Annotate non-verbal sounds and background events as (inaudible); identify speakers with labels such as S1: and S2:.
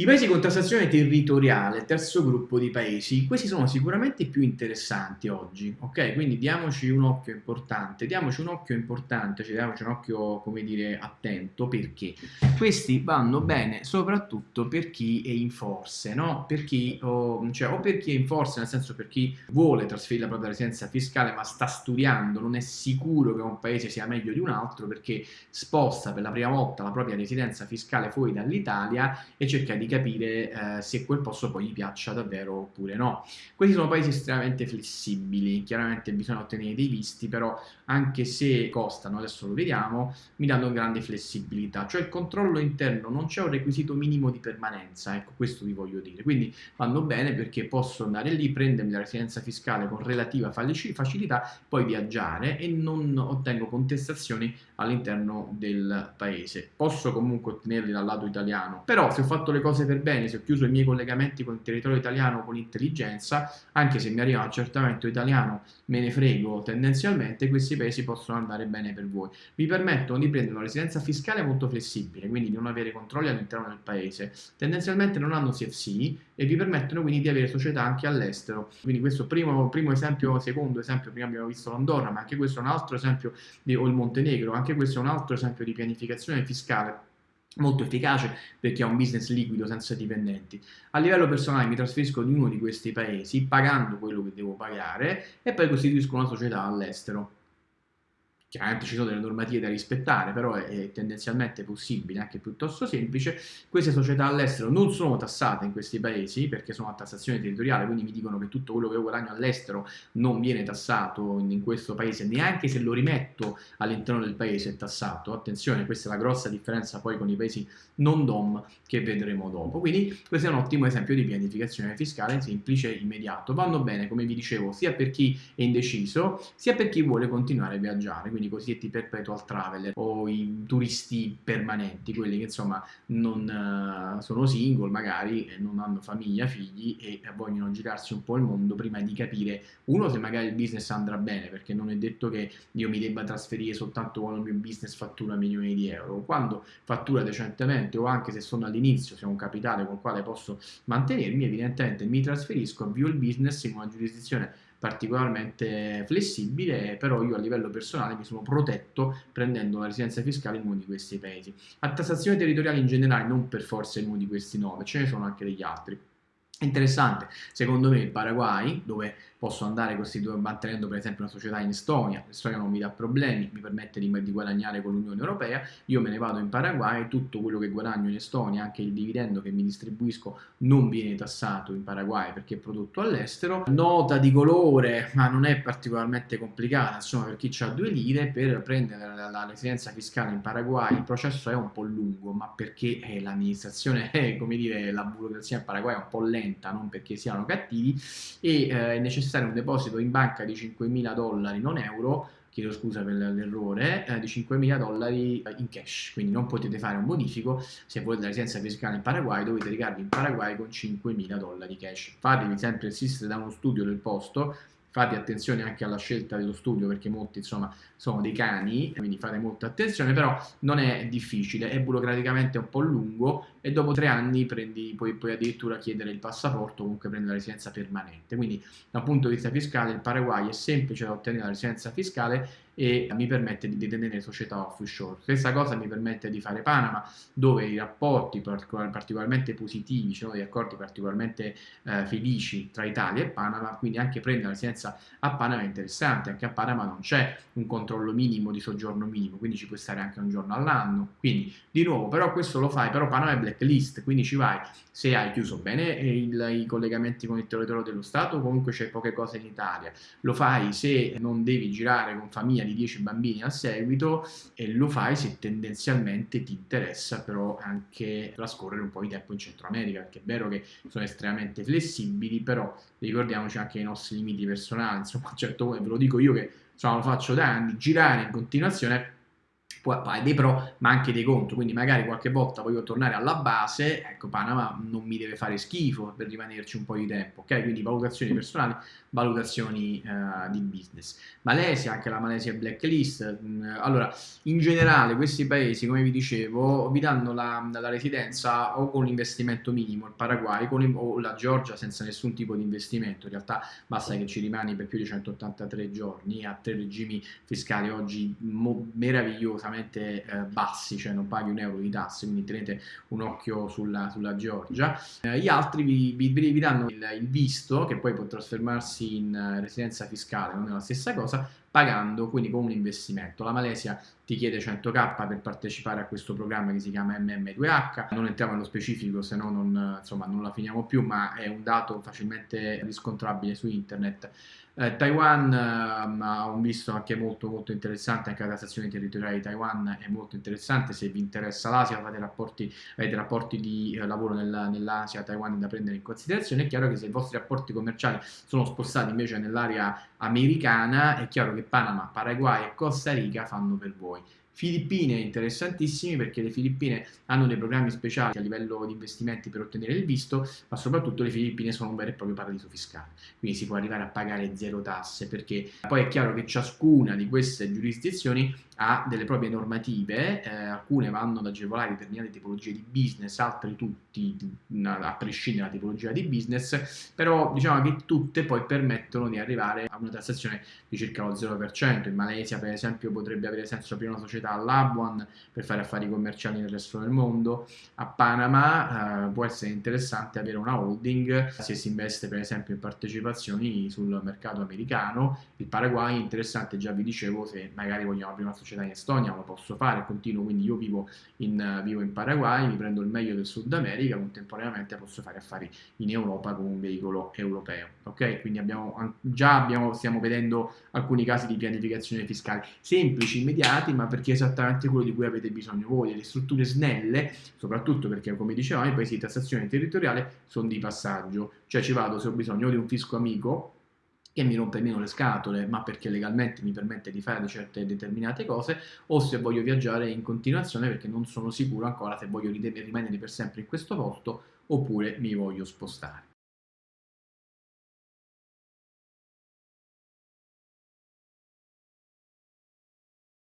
S1: I paesi con tassazione territoriale, terzo gruppo di paesi, questi sono sicuramente più interessanti oggi, ok? Quindi diamoci un occhio importante, diamoci un occhio importante, cioè diamoci un occhio, come dire, attento, perché questi vanno bene soprattutto per chi è in forze, no? Per chi, o, cioè, o per chi è in forze, nel senso per chi vuole trasferire la propria residenza fiscale ma sta studiando, non è sicuro che un paese sia meglio di un altro perché sposta per la prima volta la propria residenza fiscale fuori dall'Italia e cerca di capire eh, se quel posto poi gli piaccia davvero oppure no. Questi sono paesi estremamente flessibili, chiaramente bisogna ottenere dei visti, però anche se costano, adesso lo vediamo, mi danno grande flessibilità, cioè il controllo interno non c'è un requisito minimo di permanenza, ecco questo vi voglio dire, quindi vanno bene perché posso andare lì, prendermi la residenza fiscale con relativa facilità, poi viaggiare e non ottengo contestazioni all'interno del paese. Posso comunque ottenerli dal lato italiano, però se ho fatto le cose cose per bene, se ho chiuso i miei collegamenti con il territorio italiano con intelligenza, anche se mi arriva un accertamento italiano, me ne frego tendenzialmente, questi paesi possono andare bene per voi. Vi permettono di prendere una residenza fiscale molto flessibile, quindi di non avere controlli all'interno del paese. Tendenzialmente non hanno CFC e vi permettono quindi di avere società anche all'estero. Quindi questo primo, primo esempio, secondo esempio, prima abbiamo visto l'Andorra, ma anche questo è un altro esempio, di, o il Montenegro, anche questo è un altro esempio di pianificazione fiscale molto efficace perché ha un business liquido senza dipendenti. A livello personale mi trasferisco in uno di questi paesi pagando quello che devo pagare e poi costituisco una società all'estero. Chiaramente ci sono delle normative da rispettare, però è, è, tendenzialmente possibile, anche piuttosto semplice. Queste società all'estero non sono tassate in questi paesi perché sono a tassazione territoriale, quindi mi dicono che tutto quello che io guadagno all'estero non viene tassato in, in questo paese, neanche se lo rimetto all'interno del paese è tassato. Attenzione, questa è la grossa differenza poi con i paesi non DOM che vedremo dopo. Quindi questo è un ottimo esempio di pianificazione fiscale semplice e immediato. Vanno bene, come vi dicevo, sia per chi è indeciso, sia per chi vuole continuare a viaggiare quindi i cosiddetti perpetual traveler o i turisti permanenti, quelli che insomma non uh, sono single magari, non hanno famiglia, figli e vogliono girarsi un po' il mondo prima di capire, uno, se magari il business andrà bene, perché non è detto che io mi debba trasferire soltanto quando il mio business fattura milioni di euro, quando fattura decentemente o anche se sono all'inizio, se ho un capitale con il quale posso mantenermi, evidentemente mi trasferisco, avvio il business in una giurisdizione particolarmente flessibile, però io a livello personale mi sono protetto prendendo la residenza fiscale in uno di questi paesi. A tassazione territoriale in generale, non per forza in uno di questi nove, ce ne sono anche degli altri. Interessante, secondo me il Paraguay, dove posso andare mantenendo per esempio una società in Estonia, l'Estonia non mi dà problemi, mi permette di, di guadagnare con l'Unione Europea, io me ne vado in Paraguay, tutto quello che guadagno in Estonia, anche il dividendo che mi distribuisco non viene tassato in Paraguay perché è prodotto all'estero. Nota di colore, ma non è particolarmente complicata, insomma per chi ha due lire, per prendere la, la residenza fiscale in Paraguay il processo è un po' lungo, ma perché eh, l'amministrazione, (laughs) eh, come dire, la burocrazia in Paraguay è un po' lenta, non perché siano cattivi, e eh, è necessario un deposito in banca di 5.000 dollari, non euro, chiedo scusa per l'errore, eh, di 5.000 dollari in cash, quindi non potete fare un bonifico, se volete la residenza fiscale in Paraguay dovete recarvi in Paraguay con 5.000 dollari cash. Fatevi sempre assistere da uno studio del posto, fate attenzione anche alla scelta dello studio perché molti insomma sono dei cani, quindi fate molta attenzione, però non è difficile, è burocraticamente un po' lungo e dopo tre anni prendi, puoi, puoi addirittura chiedere il passaporto comunque prendere la residenza permanente. Quindi dal punto di vista fiscale il Paraguay è semplice da ottenere la residenza fiscale e mi permette di detenere società offshore. Stessa cosa mi permette di fare Panama, dove i rapporti particolarmente positivi, ci sono degli accordi particolarmente eh, felici tra Italia e Panama, quindi anche prendere la residenza a Panama è interessante, anche a Panama non c'è un controllo minimo di soggiorno minimo, quindi ci puoi stare anche un giorno all'anno, quindi di nuovo, però questo lo fai, però Panama è blacklist, quindi ci vai se hai chiuso bene il, i collegamenti con il territorio dello Stato, comunque c'è poche cose in Italia, lo fai se non devi girare con famiglia di 10 bambini a seguito e lo fai se tendenzialmente ti interessa però anche trascorrere un po' di tempo in Centro America, perché è vero che sono estremamente flessibili, però ricordiamoci anche i nostri limiti personali, insomma, certo ve lo dico io che insomma, lo faccio da anni, girare in continuazione ha dei pro ma anche dei contro, quindi magari qualche volta voglio tornare alla base, ecco Panama non mi deve fare schifo per rimanerci un po' di tempo, ok? Quindi valutazioni personali, valutazioni uh, di business. Malesia, anche la Malesia blacklist, mm, allora in generale questi paesi come vi dicevo vi danno la, la residenza o con investimento minimo, il Paraguay con, o la Georgia senza nessun tipo di investimento, in realtà basta che ci rimani per più di 183 giorni a tre regimi fiscali oggi meravigliosamente eh, bassi, cioè non paghi un euro di tasse, quindi tenete un occhio sulla, sulla Georgia. Eh, gli altri vi, vi, vi danno il, il, visto, che poi può trasformarsi in eh, residenza fiscale, non è la stessa cosa, pagando quindi con un investimento. La Malesia ti chiede 100k per partecipare a questo programma che si chiama MM2H, non entriamo nello specifico se no non, insomma, non la finiamo più, ma è un dato facilmente riscontrabile su internet. Eh, Taiwan eh, un visto anche molto molto interessante, anche la tassazione territoriale di Taiwan è molto interessante, se vi interessa l'Asia fate rapporti, avete rapporti di eh, lavoro nella, nell'Asia, Taiwan da prendere in considerazione, è chiaro che se i vostri rapporti commerciali sono spostati invece nell'area americana, è chiaro che Panama, Paraguay e Costa Rica fanno per voi. Filippine interessantissimi perché le Filippine hanno dei programmi speciali a livello di investimenti per ottenere il visto, ma soprattutto le Filippine sono un vero e proprio paradiso fiscale, quindi si può arrivare a pagare zero tasse perché poi è chiaro che ciascuna di queste giurisdizioni ha delle proprie normative, eh, alcune vanno ad agevolare determinate tipologie di business, altre tutti, a prescindere dalla tipologia di business, però diciamo che tutte poi permettono di arrivare a una tassazione di circa lo 0%. In Malesia per esempio potrebbe avere senso aprire una società all'Abuan per fare affari commerciali nel resto del mondo, a Panama eh, può essere interessante avere una holding se si investe per esempio in partecipazioni sul mercato americano, il Paraguay è interessante, già vi dicevo, se magari vogliamo aprire una società in Estonia, lo posso fare, continuo, quindi io vivo in, vivo in Paraguay, mi prendo il meglio del Sud America, contemporaneamente posso fare affari in Europa con un veicolo europeo, ok? Quindi abbiamo, già abbiamo, stiamo vedendo alcuni casi di pianificazione fiscale semplici, immediati, ma perché esattamente quello di cui avete bisogno voi, delle strutture snelle, soprattutto perché come dicevamo i paesi di tassazione territoriale sono di passaggio, cioè ci vado se ho bisogno di un fisco amico, che mi rompe meno le scatole, ma perché legalmente mi permette di fare certe determinate cose, o se voglio viaggiare in continuazione perché non sono sicuro ancora se voglio rimanere per sempre in questo posto oppure mi voglio spostare.